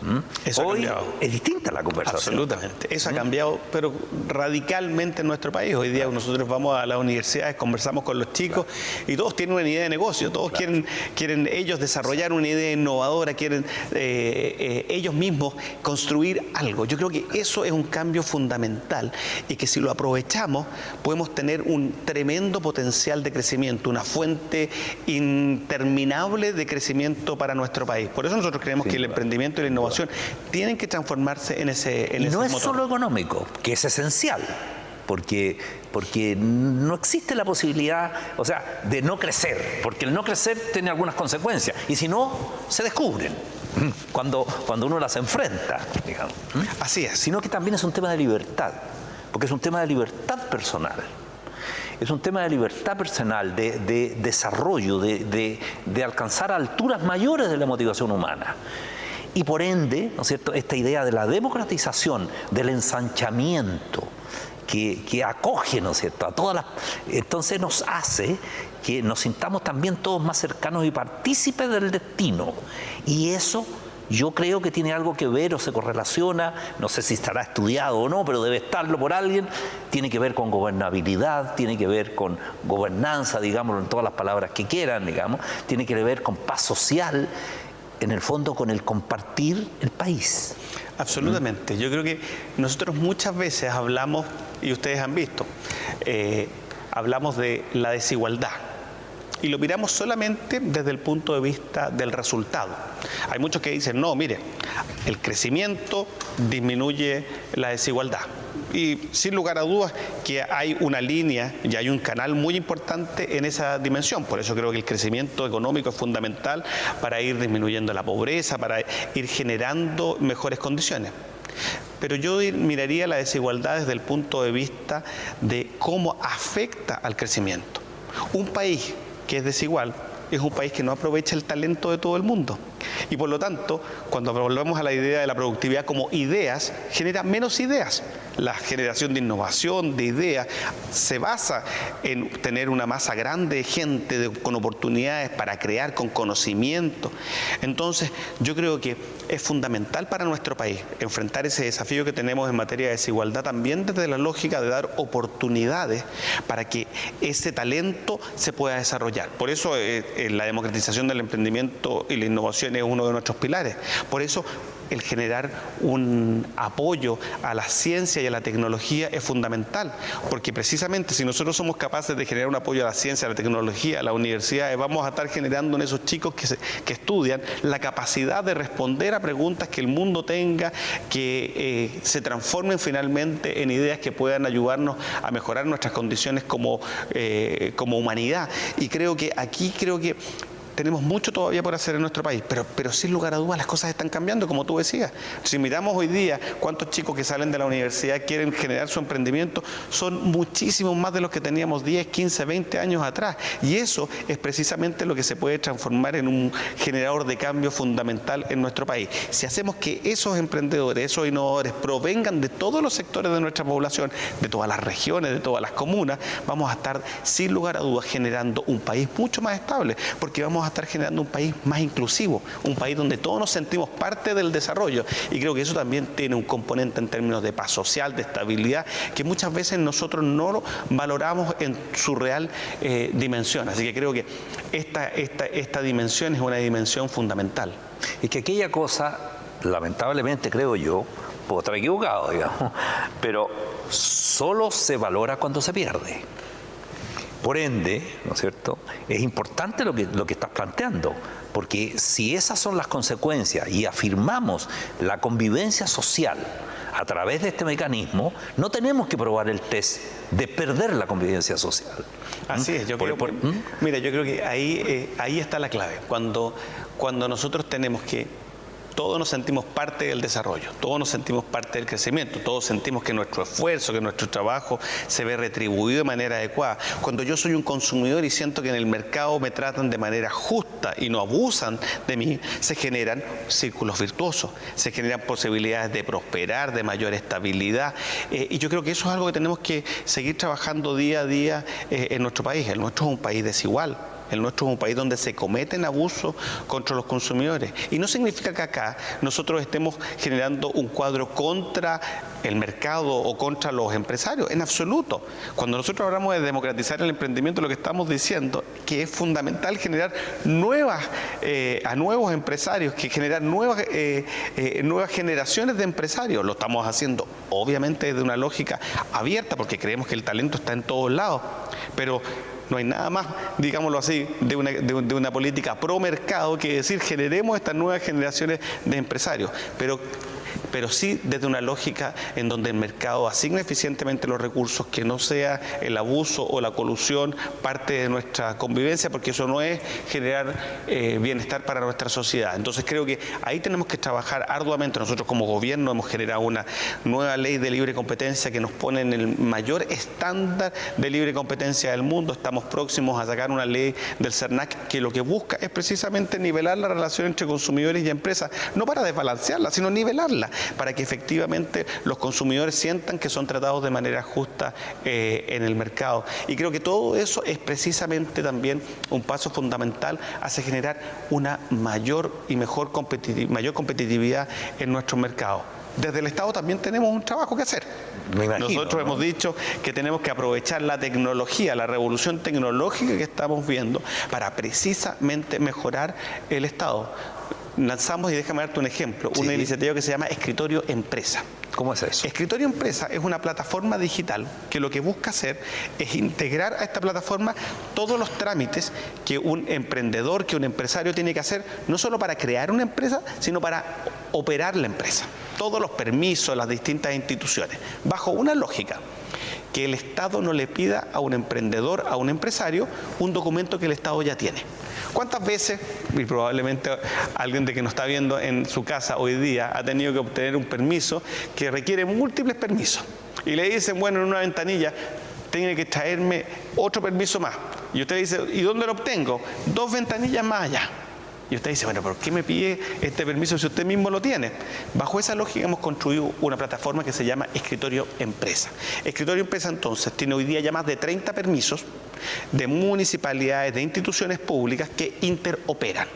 ¿Mm? Eso Hoy ha cambiado. es distinta la conversación. Absolutamente. Eso ha cambiado, pero radicalmente en nuestro país. Hoy día nosotros vamos a las universidades, conversamos con los chicos y todos tienen una idea de negocio, todos quieren, quieren ellos desarrollar una idea innovadora, quieren eh, eh, ellos mismos construir algo. Yo creo que eso es un cambio fundamental y que si lo aprovechamos podemos tener un tremendo potencial de crecimiento, una fuente interminable de crecimiento para nuestro país. Por eso nosotros creemos que el emprendimiento y la innovación tienen que transformarse en ese en Y no es solo económico, que es esencial. Porque, porque no existe la posibilidad, o sea, de no crecer, porque el no crecer tiene algunas consecuencias, y si no, se descubren cuando, cuando uno las enfrenta, digamos. Así es. Sino que también es un tema de libertad, porque es un tema de libertad personal es un tema de libertad personal, de, desarrollo, de, de, alcanzar alturas mayores de la motivación humana. Y por ende, ¿no es cierto?, esta idea de la democratización, del ensanchamiento, que, acoge, ¿no es cierto?, a todas las... Entonces nos hace que nos sintamos también todos más cercanos y partícipes del destino. Y eso yo creo que tiene algo que ver o se correlaciona, no sé si estará estudiado o no, pero debe estarlo por alguien, tiene que ver con gobernabilidad, tiene que ver con gobernanza, digámoslo en todas las palabras que quieran, digamos, tiene que ver con paz social, en el fondo con el compartir el país. Absolutamente. Yo creo que nosotros muchas veces hablamos, y ustedes han visto, eh, hablamos de la desigualdad y lo miramos solamente desde el punto de vista del resultado. Hay muchos que dicen, no, mire, el crecimiento disminuye la desigualdad. Y sin lugar a dudas que hay una línea y hay un canal muy importante en esa dimensión. Por eso creo que el crecimiento económico es fundamental para ir disminuyendo la pobreza, para ir generando mejores condiciones. Pero yo miraría la desigualdad desde el punto de vista de cómo afecta al crecimiento. Un país que es desigual, es un país que no aprovecha el talento de todo el mundo. Y por lo tanto, cuando volvemos a la idea de la productividad como ideas, genera menos ideas. La generación de innovación, de ideas, se basa en tener una masa grande de gente con oportunidades para crear, con conocimiento. Entonces, yo creo que es fundamental para nuestro país enfrentar ese desafío que tenemos en materia de desigualdad también desde la lógica de dar oportunidades para que ese talento se pueda desarrollar. Por eso eh, eh, la democratización del emprendimiento y la innovación es uno de nuestros pilares. Por eso el generar un apoyo a la ciencia y a la tecnología es fundamental, porque precisamente si nosotros somos capaces de generar un apoyo a la ciencia, a la tecnología, a las universidades, vamos a estar generando en esos chicos que, estudian la capacidad de responder a preguntas que el mundo tenga, que eh, se transformen finalmente en ideas que puedan ayudarnos a mejorar nuestras condiciones como, eh, como humanidad. Y creo que aquí creo que tenemos mucho todavía por hacer en nuestro país, pero, pero sin lugar a dudas las cosas están cambiando, como tú decías. Si miramos hoy día cuántos chicos que salen de la universidad quieren generar su emprendimiento, son muchísimos más de los que teníamos 10, 15, 20 años atrás. Y eso es precisamente lo que se puede transformar en un generador de cambio fundamental en nuestro país. Si hacemos que esos emprendedores, esos innovadores provengan de todos los sectores de nuestra población, de todas las regiones, de todas las comunas, vamos a estar sin lugar a dudas generando un país mucho más estable, porque vamos a estar generando un país más inclusivo, un país donde todos nos sentimos parte del desarrollo. Y creo que eso también tiene un componente en términos de paz social, de estabilidad, que muchas veces nosotros no lo valoramos en su real eh, dimensión. Así que creo que esta, esta, esta dimensión es una dimensión fundamental. Es que aquella cosa, lamentablemente creo yo, puedo estar equivocado, digamos, pero solo se valora cuando se pierde. Por ende, ¿no es cierto?, es importante lo que, lo que estás planteando, porque si esas son las consecuencias y afirmamos la convivencia social a través de este mecanismo, no tenemos que probar el test de perder la convivencia social. Así es, yo creo, ¿Mm? mira, yo creo que ahí, eh, ahí está la clave, cuando, cuando nosotros tenemos que todos nos sentimos parte del desarrollo, todos nos sentimos parte del crecimiento, todos sentimos que nuestro esfuerzo, que nuestro trabajo se ve retribuido de manera adecuada. Cuando yo soy un consumidor y siento que en el mercado me tratan de manera justa y no abusan de mí, se generan círculos virtuosos, se generan posibilidades de prosperar, de mayor estabilidad. Eh, y yo creo que eso es algo que tenemos que seguir trabajando día a día eh, en nuestro país. El nuestro es un país desigual el nuestro es un país donde se cometen abusos contra los consumidores. Y no significa que acá nosotros estemos generando un cuadro contra el mercado o contra los empresarios, en absoluto. Cuando nosotros hablamos de democratizar el emprendimiento, lo que estamos diciendo que es fundamental generar nuevas, eh, a nuevos empresarios, que generar nuevas, eh, eh, nuevas generaciones de empresarios. Lo estamos haciendo obviamente desde una lógica abierta, porque creemos que el talento está en todos lados, pero no hay nada más, digámoslo así, de una, de, una política pro mercado que decir generemos estas nuevas generaciones de empresarios. Pero pero sí desde una lógica en donde el mercado asigne eficientemente los recursos, que no sea el abuso o la colusión parte de nuestra convivencia, porque eso no es generar eh, bienestar para nuestra sociedad. Entonces creo que ahí tenemos que trabajar arduamente. Nosotros como gobierno hemos generado una nueva ley de libre competencia que nos pone en el mayor estándar de libre competencia del mundo. Estamos próximos a sacar una ley del CERNAC que lo que busca es precisamente nivelar la relación entre consumidores y empresas, no para desbalancearla, sino nivelarla reglas para que efectivamente los consumidores sientan que son tratados de manera justa eh, en el mercado. Y creo que todo eso es precisamente también un paso fundamental hacia generar una mayor y mejor mayor competitividad en nuestros mercados desde el Estado también tenemos un trabajo que hacer. Nosotros hemos dicho que tenemos que aprovechar la tecnología, la revolución tecnológica que estamos viendo para precisamente mejorar el Estado lanzamos, y déjame darte un ejemplo, una iniciativa que se llama Escritorio Empresa. ¿Cómo es eso? Escritorio Empresa es una plataforma digital que lo que busca hacer es integrar a esta plataforma todos los trámites que un emprendedor, que un empresario tiene que hacer, no solo para crear una empresa, sino para operar la empresa. Todos los permisos, las distintas instituciones, bajo una lógica que el Estado no le pida a un emprendedor, a un empresario, un documento que el Estado ya tiene. ¿Cuántas veces, y probablemente alguien de que nos está viendo en su casa hoy día, ha tenido que obtener un permiso que requiere múltiples permisos? Y le dicen, bueno, en una ventanilla, tiene que traerme otro permiso más. Y usted dice, ¿y dónde lo obtengo? Dos ventanillas más allá. Y usted dice, bueno, ¿por qué me pide este permiso si usted mismo lo tiene? Bajo esa lógica hemos construido una plataforma que se llama Escritorio Empresa. Escritorio Empresa entonces tiene hoy día ya más de 30 permisos de municipalidades, de instituciones públicas que interoperan.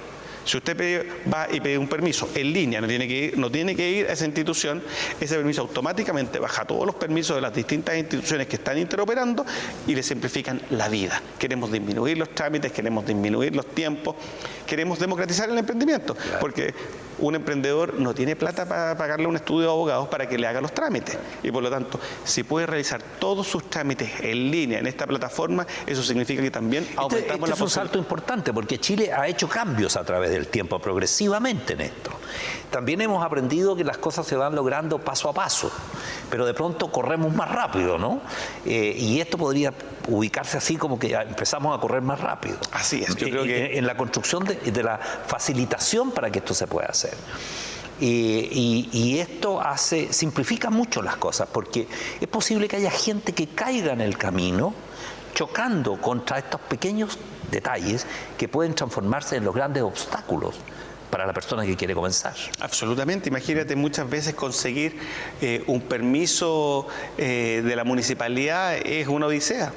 Si usted va y pide un permiso en línea, no tiene, que ir, no tiene que ir a esa institución, ese permiso automáticamente baja todos los permisos de las distintas instituciones que están interoperando y le simplifican la vida. Queremos disminuir los trámites, queremos disminuir los tiempos, queremos democratizar el emprendimiento, porque un emprendedor no tiene plata para pagarle un estudio de abogados para que le haga los trámites. Y por lo tanto, si puede realizar todos sus trámites en línea en esta plataforma, eso significa que también este, aumentamos este es un salto importante porque Chile ha hecho cambios a través del tiempo, progresivamente en esto. También hemos aprendido que las cosas se van logrando paso a paso, pero de pronto corremos más rápido, ¿no? Eh, y esto podría ubicarse así como que empezamos a correr más rápido. Así es, yo creo que... En, la construcción de la facilitación para que esto se pueda hacer. Y, esto hace, simplifica mucho las cosas, porque es posible que haya gente que caiga en el camino chocando contra estos pequeños detalles que pueden transformarse en los grandes obstáculos para la persona que quiere comenzar. Absolutamente, imagínate muchas veces conseguir eh, un permiso eh, de la municipalidad es una odisea.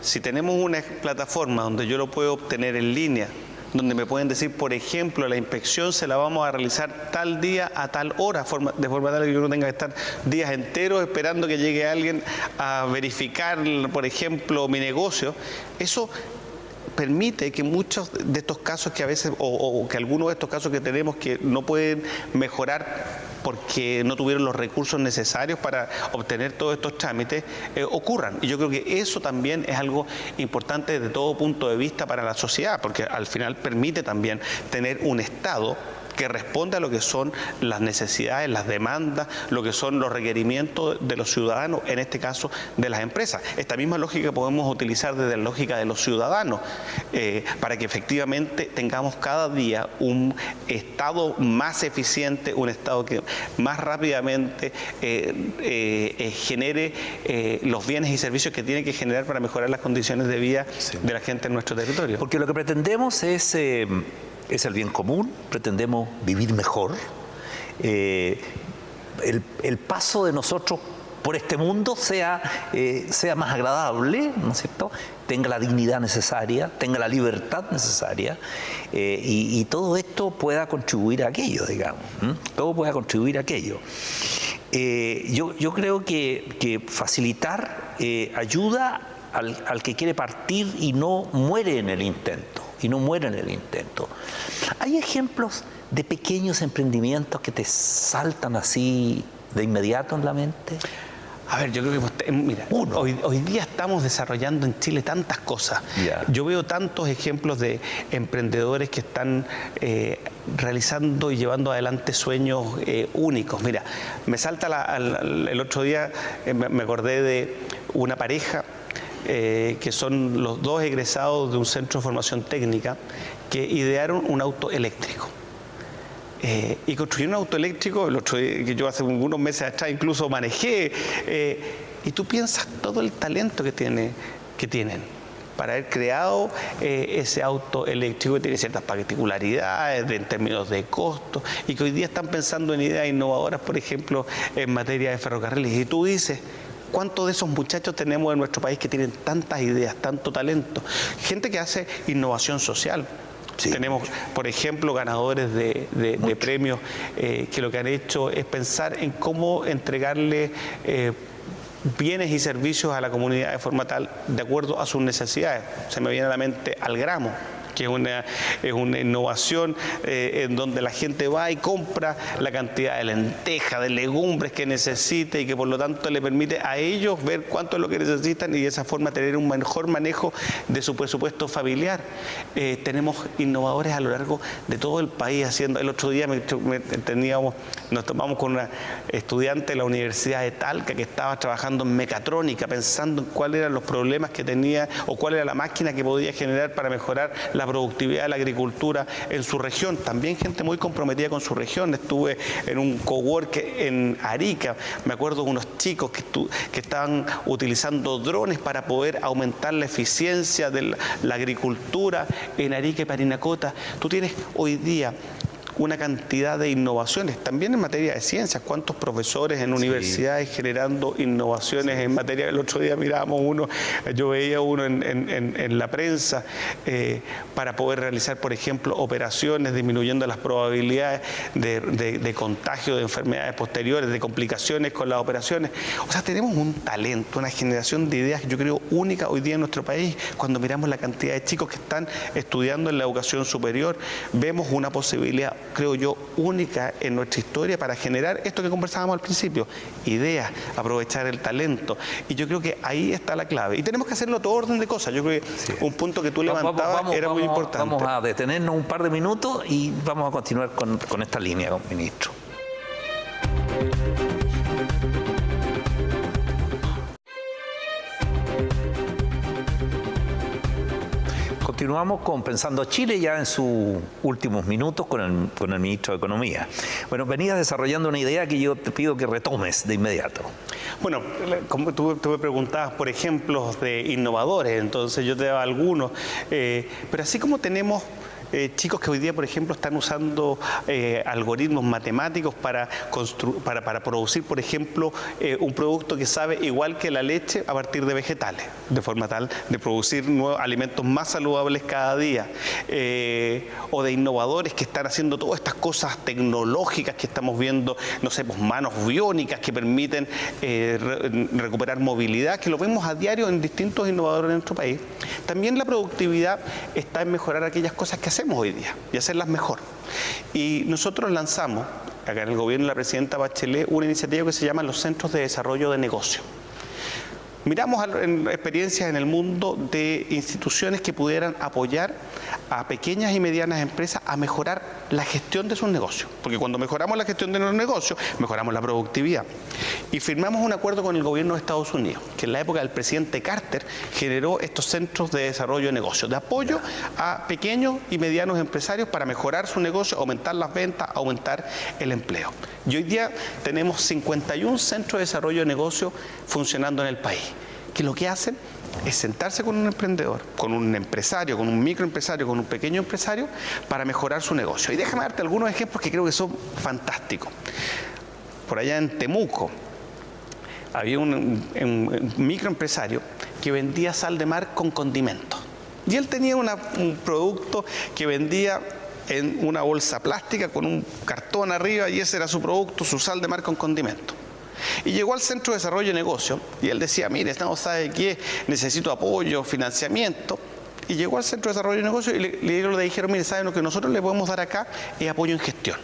Si tenemos una plataforma donde yo lo puedo obtener en línea, donde me pueden decir, por ejemplo, la inspección se la vamos a realizar tal día a tal hora, de forma tal que yo no tenga que estar días enteros esperando que llegue alguien a verificar, por ejemplo, mi negocio. Eso permite que muchos de estos casos que a veces, o, que algunos de estos casos que tenemos que no pueden mejorar porque no tuvieron los recursos necesarios para obtener todos estos trámites, eh, ocurran. Y yo creo que eso también es algo importante desde todo punto de vista para la sociedad, porque al final permite también tener un Estado que responde a lo que son las necesidades, las demandas, lo que son los requerimientos de los ciudadanos, en este caso de las empresas. Esta misma lógica podemos utilizar desde la lógica de los ciudadanos, eh, para que efectivamente tengamos cada día un Estado más eficiente, un Estado que más rápidamente eh, eh, genere los bienes y servicios que tiene que generar para mejorar las condiciones de vida de la gente en nuestro territorio. Porque lo que pretendemos es es el bien común, pretendemos vivir mejor. Eh, el, paso de nosotros por este mundo sea, eh, sea más agradable, ¿no es cierto? Tenga la dignidad necesaria, tenga la libertad necesaria eh, y, todo esto pueda contribuir a aquello, digamos. Todo pueda contribuir a aquello. Yo, yo, creo que, facilitar ayuda al, al que quiere partir y no muere en el intento y no muere en el intento. ¿Hay ejemplos de pequeños emprendimientos que te saltan así de inmediato en la mente? A ver, yo creo que, mira, Hoy, día estamos desarrollando en Chile tantas cosas. Yo veo tantos ejemplos de emprendedores que están eh, realizando y llevando adelante sueños eh, únicos. Mira, me salta el otro día, eh, me acordé de una pareja eh, que son los dos egresados de un centro de formación técnica, que idearon un auto eléctrico. Eh, y construyeron un auto eléctrico, el otro que yo hace unos meses atrás incluso manejé, eh, y tú piensas todo el talento que, tiene, que tienen para haber creado ese auto eléctrico que tiene ciertas particularidades en términos de costo y que hoy día están pensando en ideas innovadoras, por ejemplo, en materia de ferrocarriles. Y tú dices, ¿Cuántos de esos muchachos tenemos en nuestro país que tienen tantas ideas, tanto talento? Gente que hace innovación social. Tenemos, por ejemplo, ganadores de, premios eh, que lo que han hecho es pensar en cómo entregarle eh, bienes y servicios a la comunidad de forma tal, de acuerdo a sus necesidades. Se me viene a la mente al gramo que es una, es una innovación eh, en donde la gente va y compra la cantidad de lentejas, de legumbres que necesite y que por lo tanto le permite a ellos ver cuánto es lo que necesitan y de esa forma tener un mejor manejo de su presupuesto familiar. Eh, tenemos innovadores a lo largo de todo el país haciendo, el otro día teníamos, nos tomamos con una estudiante de la Universidad de Talca que estaba trabajando en mecatrónica, pensando en cuáles eran los problemas que tenía o cuál era la máquina que podía generar para mejorar la productividad de la agricultura en su región. También gente muy comprometida con su región. Estuve en un cowork en Arica, me acuerdo de unos chicos que, que estaban utilizando drones para poder aumentar la eficiencia de la, agricultura en Arica y Parinacota. Tú tienes hoy día una cantidad de innovaciones, también en materia de ciencias, cuántos profesores en universidades generando innovaciones en materia, el otro día mirábamos uno, yo veía uno en, la prensa, eh, para poder realizar, por ejemplo, operaciones disminuyendo las probabilidades de, contagio de enfermedades posteriores, de complicaciones con las operaciones. O sea, tenemos un talento, una generación de ideas, yo creo, única hoy día en nuestro país, cuando miramos la cantidad de chicos que están estudiando en la educación superior, vemos una posibilidad creo yo, única en nuestra historia para generar esto que conversábamos al principio, ideas, aprovechar el talento. Y yo creo que ahí está la clave. Y tenemos que hacerlo todo orden de cosas. Yo creo que un punto que tú levantabas era muy importante. Vamos a detenernos un par de minutos y vamos a continuar con, con esta línea, ministro. Continuamos con Pensando Chile ya en sus últimos minutos con el, ministro de Economía. Bueno, venías desarrollando una idea que yo te pido que retomes de inmediato. Bueno, como tú, me preguntabas por ejemplos de innovadores, entonces yo te daba algunos, eh, pero así como tenemos eh, chicos que hoy día, por ejemplo, están usando eh, algoritmos matemáticos para, para, para, producir, por ejemplo, eh, un producto que sabe igual que la leche a partir de vegetales, de forma tal de producir nuevos alimentos más saludables cada día, o de innovadores que están haciendo todas estas cosas tecnológicas que estamos viendo, no sé, pues manos biónicas que permiten recuperar movilidad, que lo vemos a diario en distintos innovadores en nuestro país. También la productividad está en mejorar aquellas cosas que hacemos hoy día y hacerlas mejor. Y nosotros lanzamos, acá en el gobierno de la presidenta Bachelet, una iniciativa que se llama los Centros de Desarrollo de Negocio. Miramos en experiencias en el mundo de instituciones que pudieran apoyar a pequeñas y medianas empresas a mejorar la gestión de sus negocios. Porque cuando mejoramos la gestión de los negocios, mejoramos la productividad. Y firmamos un acuerdo con el gobierno de Estados Unidos, que en la época del presidente Carter generó estos centros de desarrollo de negocios, de apoyo a pequeños y medianos empresarios para mejorar su negocio, aumentar las ventas, aumentar el empleo. Y hoy día tenemos 51 centros de desarrollo de negocios funcionando en el país, que lo que hacen es sentarse con un emprendedor, con un empresario, con un microempresario, con un pequeño empresario para mejorar su negocio. Y déjame darte algunos ejemplos que creo que son fantásticos. Por allá en Temuco había un, microempresario que vendía sal de mar con condimentos. Y él tenía un producto que vendía en una bolsa plástica con un cartón arriba y ese era su producto, su sal de mar con condimento. Y llegó al Centro de Desarrollo de Negocios y él decía, mire, no sabe qué, necesito apoyo, financiamiento. Y llegó al Centro de Desarrollo de Negocios y le, le dijeron, mire, ¿saben lo que nosotros le podemos dar acá? Es apoyo en gestión.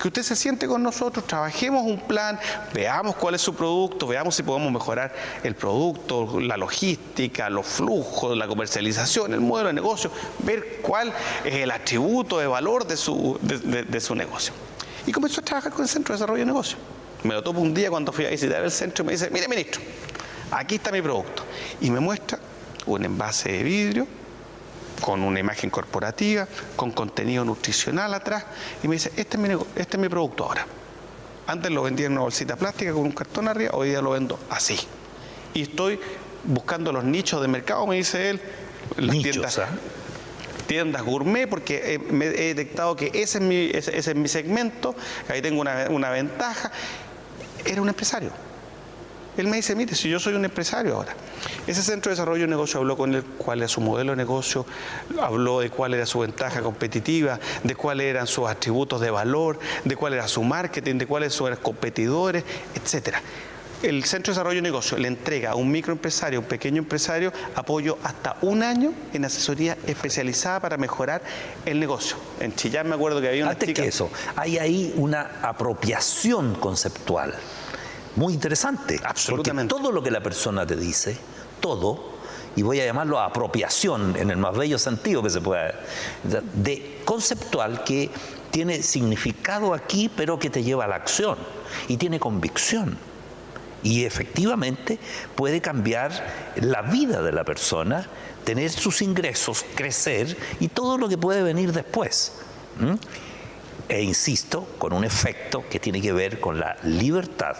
Que usted se siente con nosotros, trabajemos un plan, veamos cuál es su producto, veamos si podemos mejorar el producto, la logística, los flujos, la comercialización, el modelo de negocio, ver cuál es el atributo de valor de su, de su negocio. Y comenzó a trabajar con el Centro de Desarrollo de Negocios. Me lo topo un día cuando fui a visitar el centro y me dice, mire ministro, aquí está mi producto. Y me muestra un envase de vidrio con una imagen corporativa, con contenido nutricional atrás, y me dice, este es mi, este es mi producto ahora. Antes lo vendía en una bolsita plástica con un cartón arriba, hoy día lo vendo así. Y estoy buscando los nichos de mercado, me dice él, las Nichos, tiendas, ¿ah? tiendas gourmet, porque he, me he detectado que ese es mi, ese, ese es mi segmento, ahí tengo una, una ventaja. Era un empresario. Él me dice, mire, si yo soy un empresario ahora. Ese centro de desarrollo de negocio habló con él cuál era su modelo de negocio, habló de cuál era su ventaja competitiva, de cuáles eran sus atributos de valor, de cuál era su marketing, de cuáles son los competidores, etcétera. El Centro de Desarrollo de Negocio le entrega a un microempresario, un pequeño empresario, apoyo hasta un año en asesoría especializada para mejorar el negocio. En Chillán me acuerdo que había una Antes chica... que eso, hay ahí una apropiación conceptual muy interesante. Absolutamente. Porque todo lo que la persona te dice, todo, y voy a llamarlo apropiación en el más bello sentido que se pueda, de conceptual que tiene significado aquí, pero que te lleva a la acción y tiene convicción. Y efectivamente puede cambiar la vida de la persona, tener sus ingresos, crecer y todo lo que puede venir después. E insisto, con un efecto que tiene que ver con la libertad.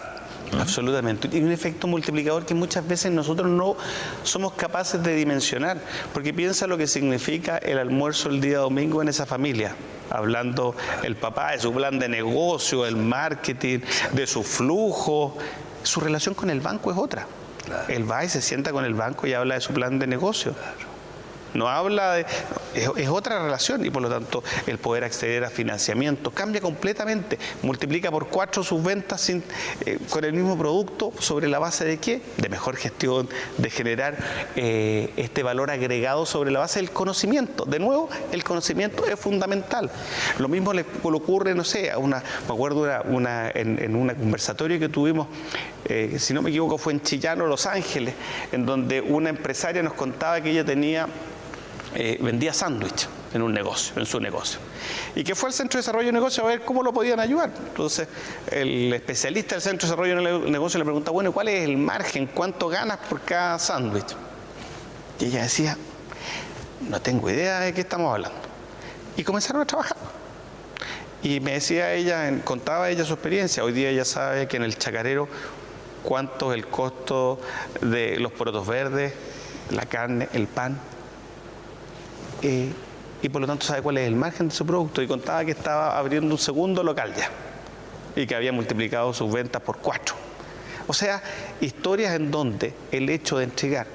Absolutamente. Y un efecto multiplicador que muchas veces nosotros no somos capaces de dimensionar, porque piensa lo que significa el almuerzo el día domingo en esa familia. Hablando el papá de su plan de negocio, el marketing, de su flujo. Su relación con el banco es otra. Él va y se sienta con el banco y habla de su plan de negocio. No habla de... Es, otra relación y por lo tanto el poder acceder a financiamiento cambia completamente. Multiplica por cuatro sus ventas eh, con el mismo producto sobre la base de qué? De mejor gestión, de generar eh, este valor agregado sobre la base del conocimiento. De nuevo, el conocimiento es fundamental. Lo mismo le, ocurre, no sé, a una, me acuerdo una, en un conversatorio que tuvimos, eh, si no me equivoco fue en Chillano, Los Ángeles, en donde una empresaria nos contaba que ella tenía eh, vendía sándwich en un negocio, en su negocio. Y que fue al centro de desarrollo de negocio a ver cómo lo podían ayudar. Entonces, el especialista del centro de desarrollo de negocio le pregunta, bueno, ¿cuál es el margen? ¿Cuánto ganas por cada sándwich? Y ella decía, no tengo idea de qué estamos hablando. Y comenzaron a trabajar. Y me decía ella, contaba ella su experiencia, hoy día ella sabe que en el chacarero cuánto es el costo de los porotos verdes, la carne, el pan, eh, y por lo tanto sabe cuál es el margen de su producto y contaba que estaba abriendo un segundo local ya y que había multiplicado sus ventas por cuatro. O sea, historias en donde el hecho de entregar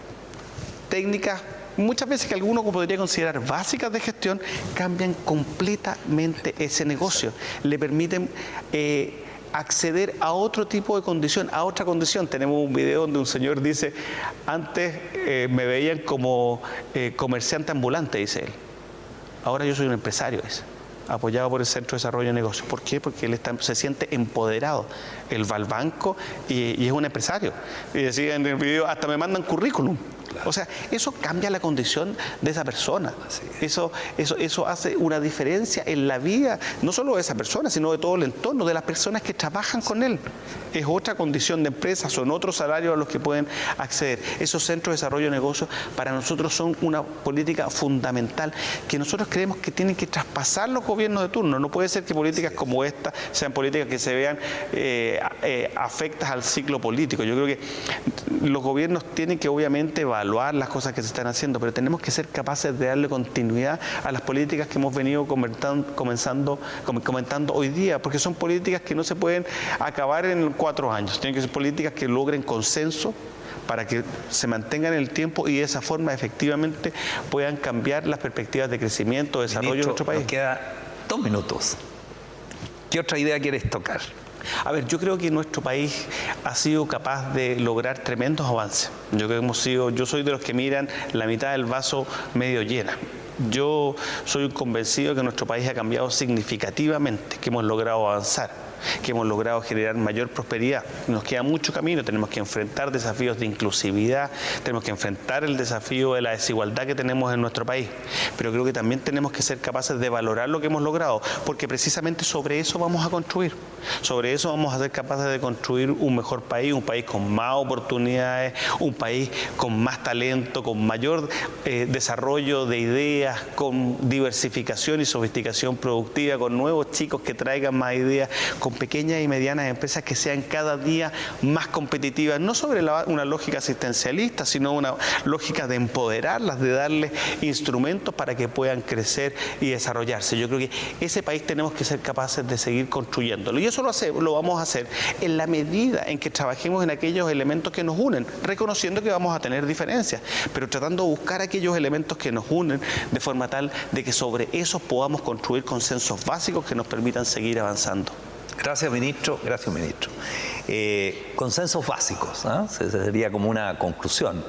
técnicas, muchas veces que alguno podría considerar básicas de gestión, cambian completamente ese negocio. Le permiten eh, acceder a otro tipo de condición, a otra condición. Tenemos un video donde un señor dice, antes eh, me veían como eh, comerciante ambulante, dice él. Ahora yo soy un empresario, dice, apoyado por el Centro de Desarrollo de Negocios. ¿Por qué? Porque él está- se siente empoderado. Él va al banco y, y es un empresario. Y decía en el video, hasta me mandan currículum. O sea, eso cambia la condición de esa persona. Eso, eso, eso hace una diferencia en la vida, no solo de esa persona, sino de todo el entorno, de las personas que trabajan con él. Es otra condición de empresa, son otros salarios a los que pueden acceder. Esos centros de desarrollo de negocios para nosotros son una política fundamental que nosotros creemos que tienen que traspasar los gobiernos de turno. No puede ser que políticas como esta sean políticas que se vean eh, eh, afectas al ciclo político. Yo creo que los gobiernos tienen que obviamente evaluar las cosas que se están haciendo, pero tenemos que ser capaces de darle continuidad a las políticas que hemos venido comentan- comenzando, com- comentando hoy día, porque son políticas que no se pueden acabar en cuatro años. Tienen que ser políticas que logren consenso para que se mantengan en el tiempo y de esa forma efectivamente puedan cambiar las perspectivas de crecimiento, desarrollo de nuestro país. Nos queda dos minutos. ¿Qué otra idea quieres tocar? A ver, yo creo que nuestro país ha sido capaz de lograr tremendos avances. Yo creo que hemos sido, yo soy de los que miran la mitad del vaso medio llena. Yo soy convencido de que nuestro país ha cambiado significativamente, que hemos logrado avanzar, que hemos logrado generar mayor prosperidad. Nos queda mucho camino, tenemos que enfrentar desafíos de inclusividad, tenemos que enfrentar el desafío de la desigualdad que tenemos en nuestro país, pero creo que también tenemos que ser capaces de valorar lo que hemos logrado, porque precisamente sobre eso vamos a construir. Sobre eso vamos a ser capaces de construir un mejor país, un país con más oportunidades, un país con más talento, con mayor eh, desarrollo de ideas, con diversificación y sofisticación productiva, con nuevos chicos que traigan más ideas, con pequeñas y medianas empresas que sean cada día más competitivas, no sobre una lógica asistencialista, sino una lógica de empoderarlas, de darles instrumentos para que puedan crecer y desarrollarse. Yo creo que ese país tenemos que ser capaces de seguir construyéndolo. Y eso lo, lo vamos a hacer en la medida en que trabajemos en aquellos elementos que nos unen, reconociendo que vamos a tener diferencias, pero tratando de buscar aquellos elementos que nos unen de forma tal de que sobre esos podamos construir consensos básicos que nos permitan seguir avanzando. Gracias, ministro. Gracias, ministro. Eh, consensos básicos, ¿no? sería como una conclusión.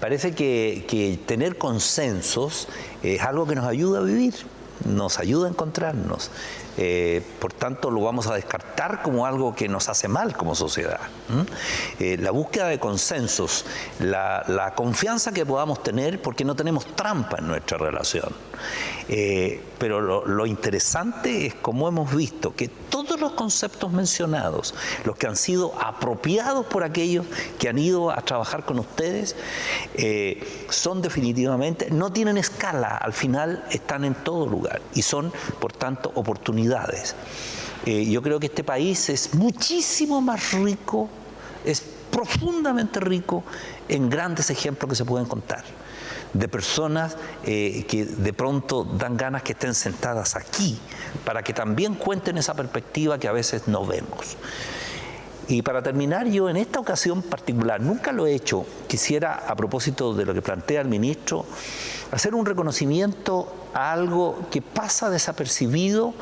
Parece que tener consensos es algo que nos ayuda a vivir, nos ayuda a encontrarnos. Eh, por tanto, lo vamos a descartar como algo que nos hace mal como sociedad. Eh, la búsqueda de consensos, la, confianza que podamos tener, porque no tenemos trampa en nuestra relación. Eh, pero lo, interesante es como hemos visto que todos los conceptos mencionados, los que han sido apropiados por aquellos que han ido a trabajar con ustedes, son definitivamente, no tienen escala, al final están en todo lugar y son, por tanto, oportunidades eh, yo creo que este país es muchísimo más rico, es profundamente rico en grandes ejemplos que se pueden contar de personas eh, que de pronto dan ganas que estén sentadas aquí para que también cuenten esa perspectiva que a veces no vemos. Y para terminar, yo en esta ocasión particular, nunca lo he hecho, quisiera, a propósito de lo que plantea el ministro, hacer un reconocimiento a algo que pasa desapercibido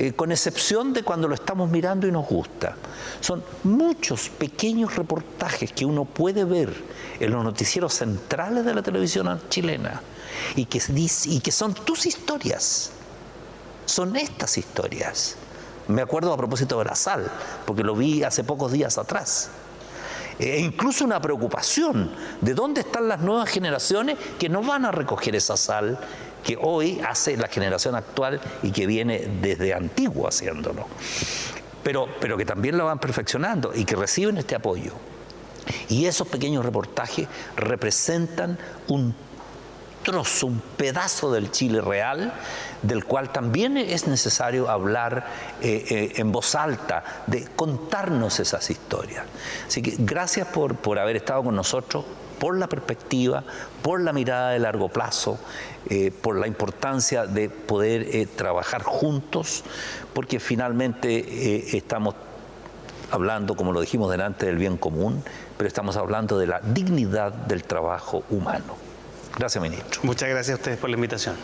eh, con excepción de cuando lo estamos mirando y nos gusta. Son muchos pequeños reportajes que uno puede ver en los noticieros centrales de la televisión chilena y que, y que son tus historias, son estas historias. Me acuerdo a propósito de la sal, porque lo vi hace pocos días atrás. E incluso una preocupación de dónde están las nuevas generaciones que no van a recoger esa sal que hoy hace la generación actual y que viene desde antiguo haciéndolo. Pero, pero que también lo van perfeccionando y que reciben este apoyo. Y esos pequeños reportajes representan un trozo, un pedazo del Chile real, del cual también es necesario hablar eh, eh, en voz alta, de contarnos esas historias. Así que gracias por, por haber estado con nosotros por la perspectiva, por la mirada de largo plazo, eh, por la importancia de poder eh, trabajar juntos, porque finalmente eh, estamos hablando, como lo dijimos delante, del bien común, pero estamos hablando de la dignidad del trabajo humano. Gracias, ministro. Muchas gracias a ustedes por la invitación.